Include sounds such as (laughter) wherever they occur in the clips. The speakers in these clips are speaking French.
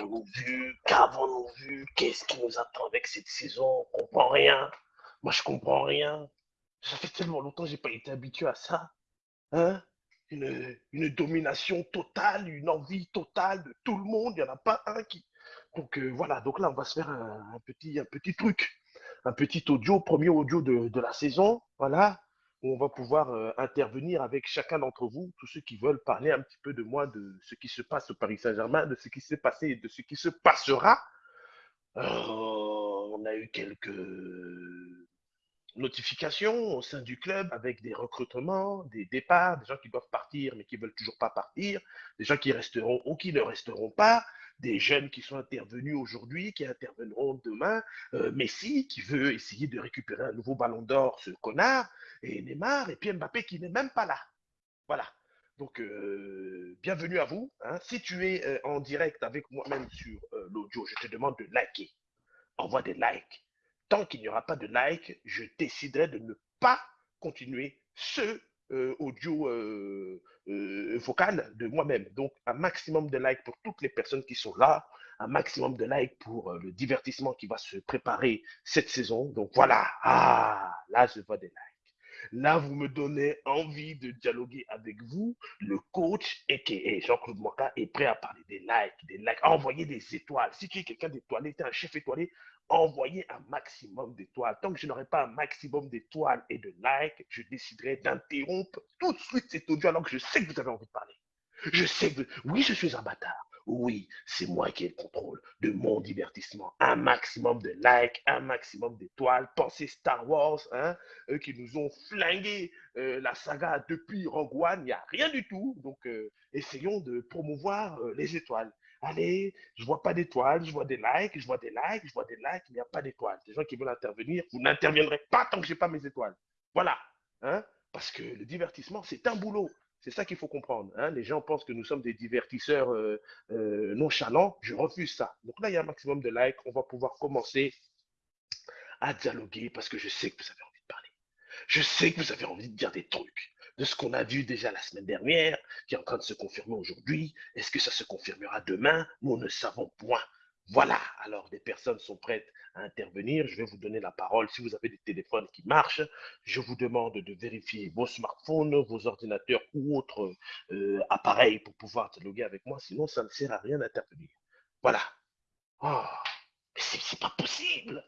qu'avons-nous vu Qu'avons-nous vu Qu'est-ce qui nous attend avec cette saison On comprend rien. Moi, je comprends rien. Ça fait tellement longtemps que j'ai pas été habitué à ça. Hein une, domination totale, une envie totale de tout le monde. Il n'y en a pas un qui. Donc euh, voilà, donc là, on va se faire un, un petit, un petit truc, un petit audio, premier audio de, de la saison. Voilà, où on va pouvoir euh, intervenir avec chacun d'entre vous, tous ceux qui veulent parler un petit peu de moi, de ce qui se passe au Paris Saint-Germain, de ce qui s'est passé et de ce qui se passera. Euh, on a eu quelques notifications au sein du club avec des recrutements, des départs, des gens qui doivent partir mais qui veulent toujours pas partir, des gens qui resteront ou qui ne resteront pas, des jeunes qui sont intervenus aujourd'hui, qui interviendront demain, euh, Messi qui veut essayer de récupérer un nouveau ballon d'or, ce connard, et Neymar, et puis Mbappé qui n'est même pas là. Voilà. Donc, euh, bienvenue à vous. hein. Si tu es euh, en direct avec moi-même sur l'audio, je te demande de liker. Envoie des likes. Tant qu'il n'y aura pas de like, je déciderai de ne pas continuer ce audio euh, euh, vocal de moi-même. Donc, un maximum de likes pour toutes les personnes qui sont là, un maximum de likes pour euh, le divertissement qui va se préparer cette saison. Donc, voilà. Ah, là, je vois des likes. Là, vous me donnez envie de dialoguer avec vous. Le coach, a.k.a. Jean-Claude Moka, est prêt à parler des likes, des likes, à envoyer des étoiles. Si tu es quelqu'un d'étoilé, tu es un chef étoilé, envoyez un maximum d'étoiles. Tant que je n'aurai pas un maximum d'étoiles et de likes, je déciderai d'interrompre tout de suite cet audio alors que je sais que vous avez envie de parler. Je sais que, oui, je suis un bâtard. Oui, c'est moi qui ai le contrôle de mon divertissement. Un maximum de likes, un maximum d'étoiles. Pensez Star Wars, hein, qui nous ont flingué euh, la saga depuis Rogue One, il n'y a rien du tout. Donc, euh, essayons de promouvoir euh, les étoiles. Allez, je vois pas d'étoiles, je vois des likes, je vois des likes, je vois des likes, il n'y a pas d'étoiles. Des gens qui veulent intervenir, vous n'interviendrez pas tant que j'ai pas mes étoiles. Voilà, hein, parce que le divertissement, c'est un boulot. C'est ça qu'il faut comprendre. hein. Les gens pensent que nous sommes des divertisseurs euh, euh, nonchalants. Je refuse ça. Donc là, il y a un maximum de likes. On va pouvoir commencer à dialoguer parce que je sais que vous avez envie de parler. Je sais que vous avez envie de dire des trucs de ce qu'on a vu déjà la semaine dernière, qui est en train de se confirmer aujourd'hui. Est-ce que ça se confirmera demain? Nous ne savons point. Voilà, alors des personnes sont prêtes à intervenir. Je vais vous donner la parole. Si vous avez des téléphones qui marchent, je vous demande de vérifier vos smartphones, vos ordinateurs ou autres euh, appareils pour pouvoir dialoguer avec moi. Sinon, ça ne sert à rien d'intervenir. Voilà. Oh, mais c'est pas possible.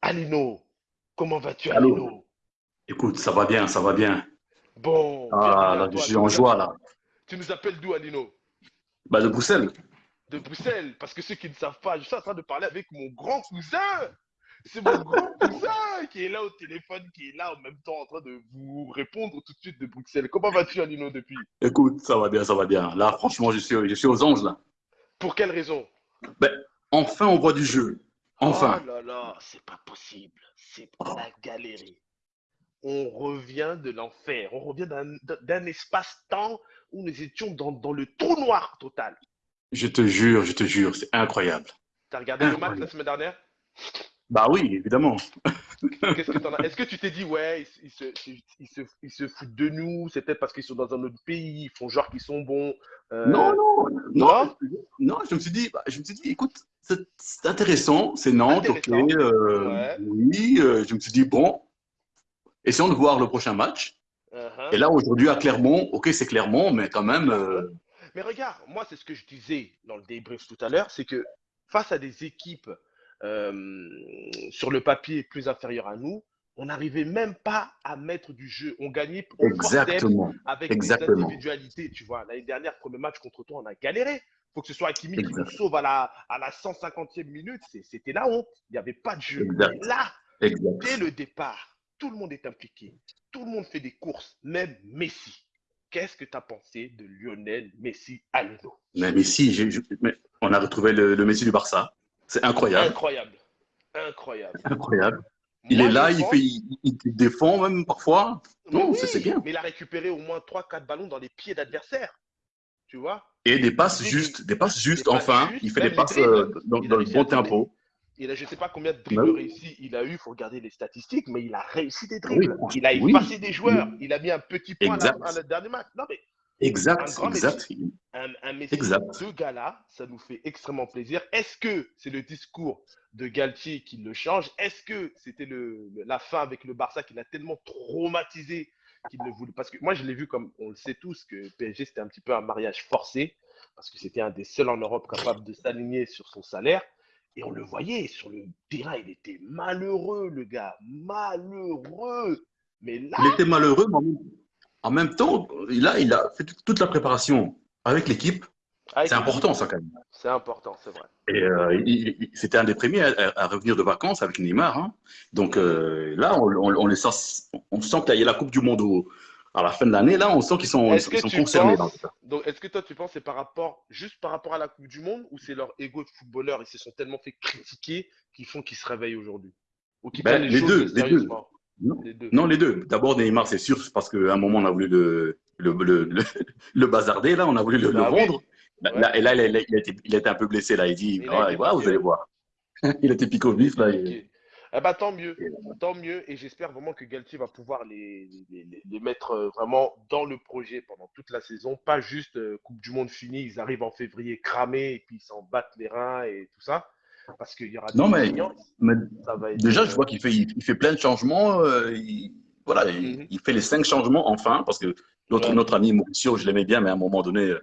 Alino, comment vas-tu, Alino? Écoute, ça va bien, ça va bien. Bon, Ah, là, je suis en joie, là. tu nous appelles d'où, Alino? Bah, de Bruxelles. De Bruxelles. Parce que ceux qui ne savent pas, je suis en train de parler avec mon grand cousin. C'est mon grand (laughs) cousin qui est là au téléphone, qui est là en même temps en train de vous répondre tout de suite de Bruxelles. Comment vas-tu, Alino, depuis? Écoute, ça va bien, ça va bien. Là, franchement, je suis, je suis aux anges, là. Pour quelle raison? Ben, enfin, on voit du jeu. Enfin. Oh là là, c'est pas possible. C'est la galerie. On revient de l'enfer. On revient d'un espace-temps où nous étions dans, dans le trou noir total. Je te jure, je te jure, c'est incroyable. T'as regardé le match la Incroyable. semaine dernière? Bah oui, évidemment. Qu'est-ce que t'en as? Est-ce que tu t'es dit, ouais, ils, se, ils, se, ils se foutent de nous, c'est peut-être parce qu'ils sont dans un autre pays, ils font genre qu'ils sont bons. euh, Non, non, non, non non, je me suis dit, bah, je me suis dit, écoute, c'est intéressant, c'est Nantes, ok, euh, Ouais. oui, euh, je me suis dit, bon, essayons de voir le prochain match. uh-huh. Et là, aujourd'hui, à Clermont, ok, c'est Clermont, mais quand même, euh, Mais regarde, moi, c'est ce que je disais dans le débrief tout à l'heure, c'est que face à des équipes euh, sur le papier plus inférieures à nous, on n'arrivait même pas à mettre du jeu. On gagnait exactement, avec exactement. des individualités. Tu vois, l'année dernière, premier match contre toi, on a galéré. faut que ce soit Hakimi qui nous sauve à la, à la 150e minute. C'était la honte. Il n'y avait pas de jeu. Exact. Là, exact. dès le départ, tout le monde est impliqué. Tout le monde fait des courses, même Messi. Qu'est-ce que tu as pensé de Lionel Messi à Leno Mais Messi, j'ai- je- mais on a retrouvé le, le Messi du Barça. C'est incroyable, Incroyable. Incroyable. incroyable. Il Moi, est là, il, fait, il, il défend même parfois. Non, oui, c'est bien. Mais il a récupéré au moins 3-4 ballons dans les pieds d'adversaires. Tu vois? Et des passes justes, des passes justes, des passes enfin. justes, il fait des passes euh, dans, le bon tempo. Il a, je ne sais pas combien de dribbles Bah oui. réussis il a eu, il faut regarder les statistiques, mais il a réussi des dribbles. il a oui. effacé des joueurs. Il a mis un petit point à Exact. à, la dernier match. Non, mais Exact, exact. Un, Messi, exact. deux gars-là, ça nous fait extrêmement plaisir. Est-ce que c'est le discours de Galtier qui le change? Est-ce que c'était le, la fin avec le Barça qui l'a tellement traumatisé qu'il ne voulait? Parce que moi, je l'ai vu comme on le sait tous que PSG, c'était un petit peu un mariage forcé parce que c'était un des seuls en Europe capable de s'aligner sur son salaire. Et on le voyait sur le terrain, il était malheureux, le gars, malheureux. Mais là, il était malheureux, mais en même temps, il a, il a fait toute la préparation avec l'équipe. C'est important, ça, quand même. C'est important, c'est vrai. Et euh, c'était un des premiers à, revenir de vacances avec Neymar. Hein. Donc euh, là, on, on, les sent, on sent qu'il y a la Coupe du Monde au, à la fin de l'année, là, on sent qu'ils sont, concernés. donc, est-ce que toi, tu penses c'est par rapport, juste par rapport à la Coupe du Monde ou c'est leur ego de footballeur Ils se sont tellement fait critiquer qu'ils font qu'ils se réveillent aujourd'hui? Ou ben, les, deux, les deux. Non, les deux. D'abord, Neymar, c'est sûr, parce qu'à un moment, on a voulu le, le, le, le, (laughs) bazarder, là, on a voulu le, bah vendre. Là, et là, il a, il, a été, il a, été, un peu blessé, là. Il dit, ah, vous allez voir. il a été (laughs) piqué au vif, là. Eh ben, tant mieux, tant mieux. Et j'espère vraiment que Galtier va pouvoir les, les, mettre euh, vraiment dans le projet pendant toute la saison. Pas juste euh, Coupe du Monde finie, ils arrivent en février cramés et puis ils s'en battent les reins et tout ça. Parce qu'il y aura non, mais, déjà, je vois qu'il fait, il, fait plein de changements. Euh, il, voilà, mhm. il, fait les cinq changements enfin. Parce que notre, notre ami Mauricio, je l'aimais bien, mais à un moment donné,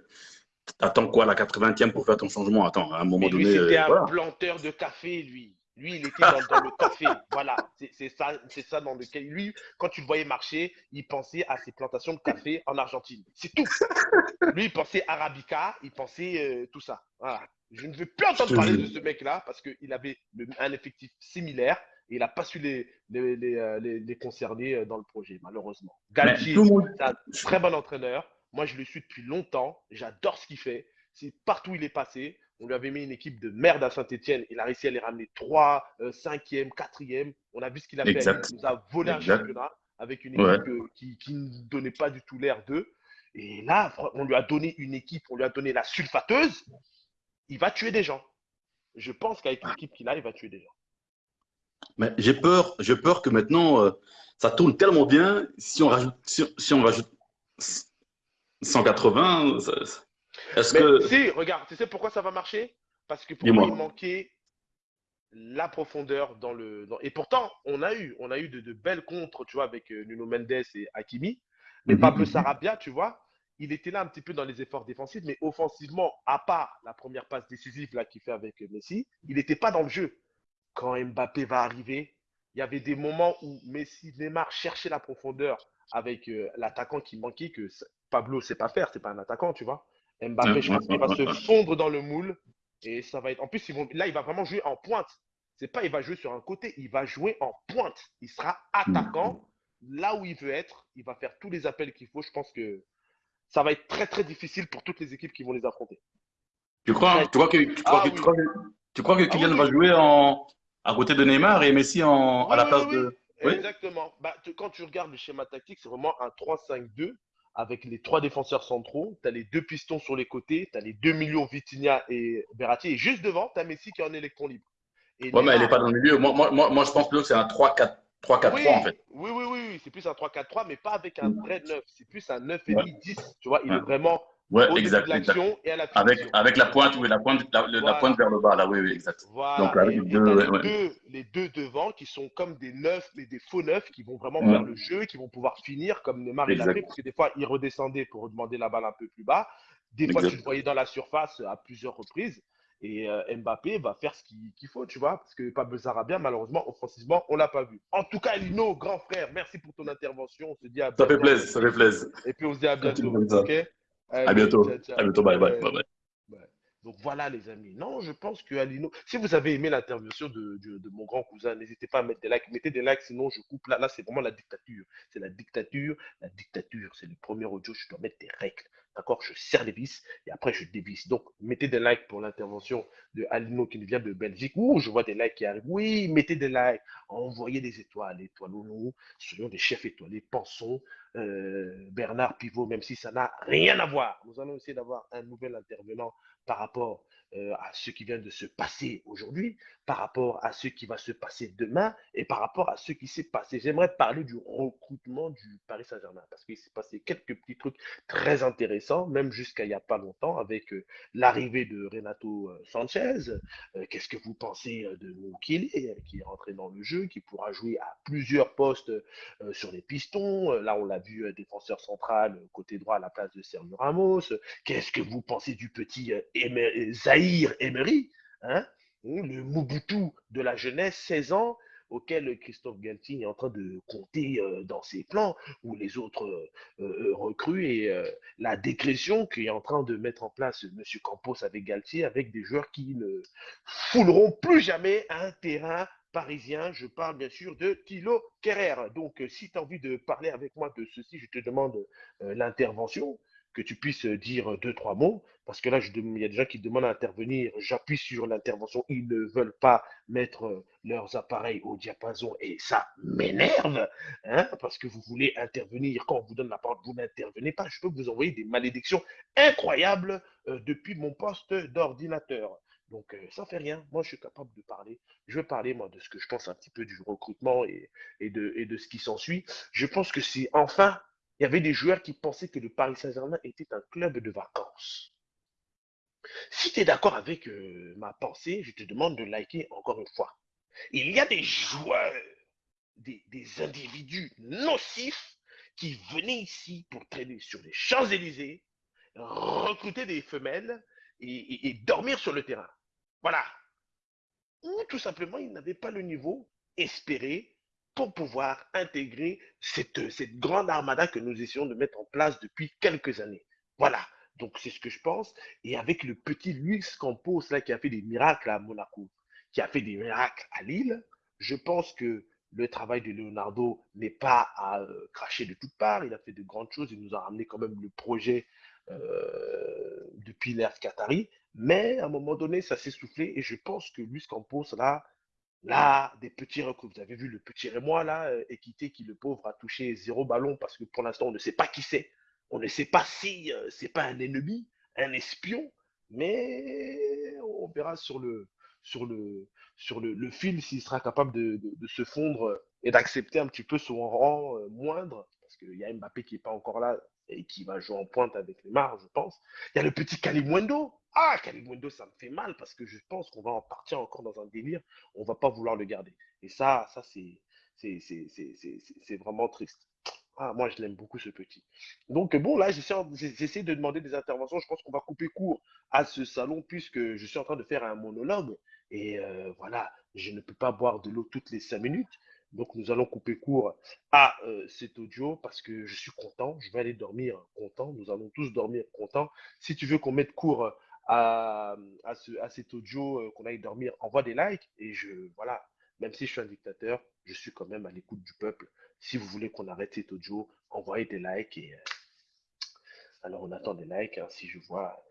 attends quoi, la 80e pour faire ton changement? Attends, à un moment donné. C'était un planteur de café, lui. Lui, il était dans, le café. Voilà, c'est ça, c'est ça dans lequel lui, quand tu le voyais marcher, il pensait à ses plantations de café en Argentine. C'est tout. Lui, il pensait arabica, il pensait euh, tout ça. Voilà. Je ne veux plus entendre parler de ce mec-là parce qu'il avait un effectif similaire et il n'a pas su les, les, les, euh, les, concerner euh, dans le projet, malheureusement. Galtier, c'est un très bon entraîneur. Moi, je le suis depuis longtemps. J'adore ce qu'il fait. C'est partout où il est passé. On lui avait mis une équipe de merde à Saint-Etienne. Il a réussi à les ramener 3, 5e, 4e. On a vu ce qu'il a fait. Il nous a volé un championnat avec une équipe euh, qui, ne donnait pas du tout l'air d'eux. Et là, on lui a donné une équipe, on lui a donné la sulfateuse. Il va tuer des gens. Je pense qu'avec l'équipe qu'il a, il va tuer des gens. Mais j'ai peur, j'ai peur que maintenant, euh, ça tourne tellement bien. Si on rajoute, si, on rajoute 180, est-ce que... Si, regarde, tu sais pourquoi ça va marcher? Parce que pour moi, il manquait la profondeur dans le. Et pourtant, on a eu, on a eu de, belles contres, tu vois, avec euh, Nuno Mendes et Hakimi. Mais mhm, Pablo. Sarabia, tu vois, il était là un petit peu dans les efforts défensifs, mais offensivement, à part la première passe décisive là qu'il fait avec Messi, il n'était pas dans le jeu. Quand Mbappé va arriver, il y avait des moments où Messi, Neymar cherchaient la profondeur avec euh, l'attaquant qui manquait que Pablo ne sait pas faire, c'est pas un attaquant, tu vois. Mbappé, je pense qu'il va se fondre dans le moule. Et ça va être. En plus, là, il va vraiment jouer en pointe. C'est pas il va jouer sur un côté, il va jouer en pointe. Il sera attaquant là où il veut être. Il va faire tous les appels qu'il faut. Je pense que ça va être très très difficile pour toutes les équipes qui vont les affronter. Tu crois, tu crois que, tu crois, que, Kylian va jouer en, à côté de Neymar et Messi en, à la place de. Exactement. Bah, quand tu regardes le schéma tactique, c'est vraiment un 3-5-2 avec les trois défenseurs centraux, tu as les deux pistons sur les côtés, tu as les deux millions Vitinha et Berratti, et juste devant, tu as Messi qui est en électron libre. Oui, mais elle n'est pas dans le milieu. Moi, moi, moi, je pense que c'est un 3-4-3 en fait. Oui, oui, oui, c'est plus un 3-4-3, mais pas avec un vrai 9. C'est plus un 9,5-10. Tu vois, il est vraiment Ouais, exact, et à la avec, avec la pointe, oui, la pointe, la, pointe vers le bas, là, oui, oui, exact. Donc, avec les, deux, les, deux, devant qui sont comme des neufs, mais des faux neufs qui vont vraiment faire le jeu, qui vont pouvoir finir comme Neymar et fait, parce que des fois, il redescendait pour demander la balle un peu plus bas. Des fois, tu le voyais dans la surface à plusieurs reprises. Et euh, Mbappé va faire ce qu'il faut, tu vois, parce que Pablo Sarabia, malheureusement, offensivement, on l'a pas vu. En tout cas, Lino, grand frère, merci pour ton intervention. On se dit à Ça fait plaisir, ça fait plaisir. Et puis, on se dit à bientôt. Ok à bientôt. À bientôt. Bye bye. bye, Donc voilà les amis. Non, je pense que Alino, si vous avez aimé l'intervention de, mon grand cousin, n'hésitez pas à mettre des likes. Mettez des likes, sinon je coupe là. Là, c'est vraiment la dictature. C'est la dictature. La dictature, c'est le premier audio. Je dois mettre des règles. D'accord? Je serre les vis et après je dévisse. Donc, mettez des likes pour l'intervention de Alino qui nous vient de Belgique. Ouh, je vois des likes qui arrivent. Oui, mettez des likes. Envoyez des étoiles. Étoilons-nous. Soyons des chefs étoilés. Pensons euh, Bernard Pivot, même si ça n'a rien à voir. Nous allons essayer d'avoir un nouvel intervenant par rapport euh, à ce qui vient de se passer aujourd'hui, par rapport à ce qui va se passer demain et par rapport à ce qui s'est passé. J'aimerais parler du recrutement du Paris Saint-Germain parce qu'il s'est passé quelques petits trucs très intéressants, même jusqu'à il n'y a pas longtemps, avec euh, l'arrivée de Renato euh, Sanchez. Qu'est-ce que vous pensez de Moukile qui est rentré dans le jeu, qui pourra jouer à plusieurs postes sur les pistons? Là, on l'a vu, défenseur central, côté droit à la place de Sergio Ramos. Qu'est-ce que vous pensez du petit Zahir Emery hein le Mobutu de la jeunesse, 16 ans, auquel Christophe Galtier est en train de compter euh, dans ses plans, ou les autres euh, euh, recrues, et la décrétion qu'il est en train de mettre en place M. Campos avec Galtier, avec des joueurs qui ne fouleront plus jamais un terrain parisien. Je parle bien sûr de Thilo Kerrer. Donc, si tu as envie de parler avec moi de ceci, je te demande l'intervention que tu puisses dire deux, trois mots, parce que là, il y a des gens qui demandent à intervenir, j'appuie sur l'intervention, ils ne veulent pas mettre leurs appareils au diapason et ça m'énerve, hein, parce que vous voulez intervenir, quand on vous donne la parole, vous n'intervenez pas, je peux vous envoyer des malédictions incroyables euh, depuis mon poste d'ordinateur. Donc, euh, ça fait rien. Moi, je suis capable de parler. Je vais parler, moi, de ce que je pense un petit peu du recrutement et de ce qui s'ensuit. Je pense que c'est enfin il y avait des joueurs qui pensaient que le Paris Saint-Germain était un club de vacances. Si tu es d'accord avec euh, ma pensée, je te demande de liker encore une fois. Il y a des joueurs, des, individus nocifs qui venaient ici pour traîner sur les Champs-Élysées, recruter des femelles et, dormir sur le terrain. Voilà. Ou tout simplement, ils n'avaient pas le niveau espéré pour pouvoir intégrer cette, cette grande armada que nous essayons de mettre en place depuis quelques années. Voilà, donc c'est ce que je pense. Et avec le petit Luis Campos là, qui a fait des miracles à Monaco, qui a fait des miracles à Lille, je pense que le travail de Leonardo n'est pas à euh, cracher de toutes parts. Il a fait de grandes choses. Il nous a ramené quand même le projet euh, depuis l'ère Qatari. Mais à un moment donné, ça s'est soufflé. Et je pense que Luis Campos, là, Là, des petits recrues. Vous avez vu le petit Rémois, là, euh, Équité, qui le pauvre a touché zéro ballon parce que pour l'instant, on ne sait pas qui c'est. On ne sait pas si euh, c'est pas un ennemi, un espion, mais on verra sur le, sur le, sur le, fil s'il sera capable de, se fondre et d'accepter un petit peu son rang euh, moindre, parce qu'il y a Mbappé qui n'est pas encore là et qui va jouer en pointe avec les Neymar, je pense. Il y a le petit Kalimwendo, ah, Kalimundo, ça me fait mal parce que je pense qu'on va en partir encore dans un délire. On va pas vouloir le garder. Et ça, ça c'est, vraiment triste. Ah, moi, je l'aime beaucoup, ce petit. Donc, bon, là, j'essaie de demander des interventions. Je pense qu'on va couper court à ce salon puisque je suis en train de faire un monologue. Et euh, voilà, je ne peux pas boire de l'eau toutes les cinq minutes. Donc, nous allons couper court à euh, cet audio parce que je suis content. Je vais aller dormir content. Nous allons tous dormir content. Si tu veux qu'on mette court à, ce, à cet audio euh, qu'on aille dormir, envoie des likes. Et je, voilà, même si je suis un dictateur, je suis quand même à l'écoute du peuple. Si vous voulez qu'on arrête cet audio, envoyez des likes. Et, euh, alors, on attend des likes. Hein. si je vois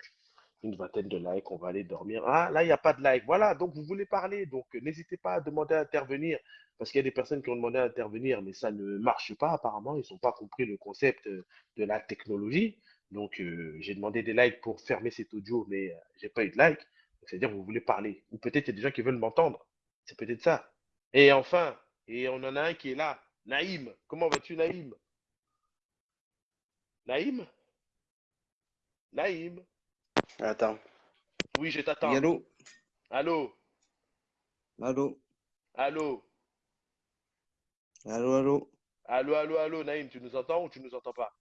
une vingtaine de likes, on va aller dormir. Ah, là, il n'y a pas de like. Voilà, donc vous voulez parler. Donc, euh, n'hésitez pas à demander à intervenir. Parce qu'il y a des personnes qui ont demandé à intervenir, mais ça ne marche pas apparemment. Ils n'ont pas compris le concept de la technologie. Donc, euh, j'ai demandé des likes pour fermer cet audio, mais je euh, j'ai pas eu de like. C'est-à-dire que vous voulez parler. Ou peut-être il y a des gens qui veulent m'entendre. C'est peut-être ça. Et enfin, et on en a un qui est là. Naïm. Comment vas-tu, Naïm? Naïm? Naïm? Attends. Oui, je t'attends. Allô? Allô? Allô? Allô? Allô, allô? Allô, allô, allô, Naïm, tu nous entends ou tu nous entends pas?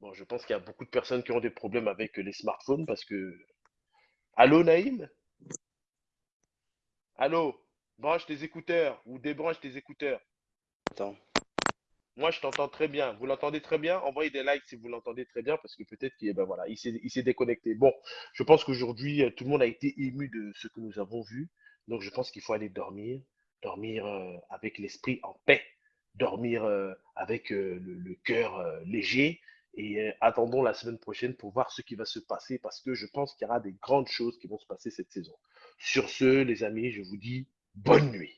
Bon, je pense qu'il y a beaucoup de personnes qui ont des problèmes avec les smartphones parce que. Allô, Naïm? Allô? Branche tes écouteurs ou débranche tes écouteurs. Attends. Moi, je t'entends très bien. Vous l'entendez très bien? Envoyez des likes si vous l'entendez très bien parce que peut-être qu'il ben voilà, il s'est déconnecté. Bon, je pense qu'aujourd'hui, euh, tout le monde a été ému de ce que nous avons vu. Donc, je pense qu'il faut aller dormir. Dormir euh, avec l'esprit en paix. Dormir euh, avec le, cœur léger et euh, attendons la semaine prochaine pour voir ce qui va se passer parce que je pense qu'il y aura des grandes choses qui vont se passer cette saison. Sur ce, les amis, je vous dis bonne nuit.